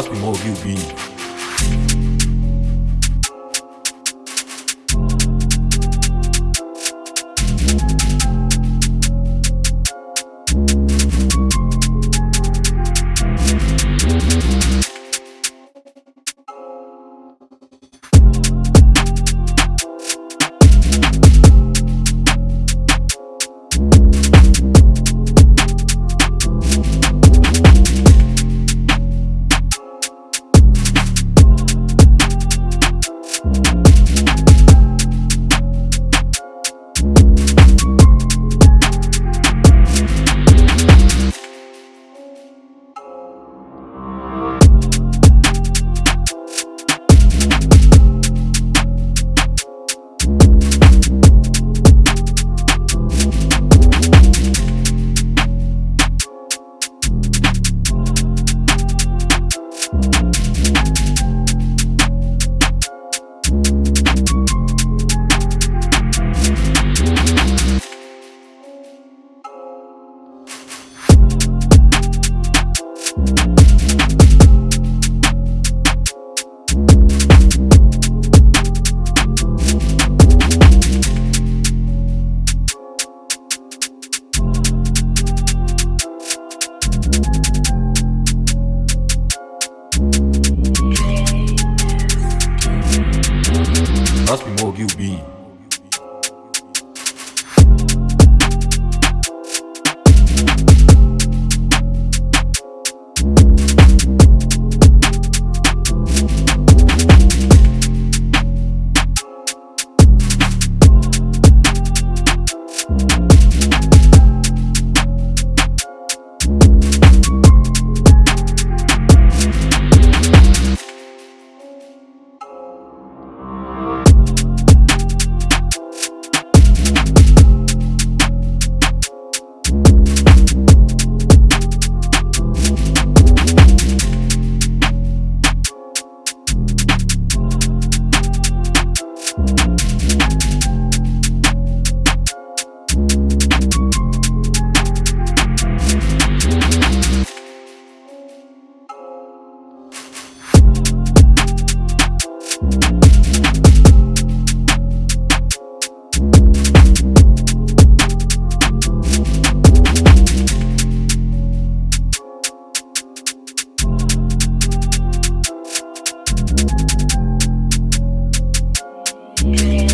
Must be more QB. Must be more QB. Be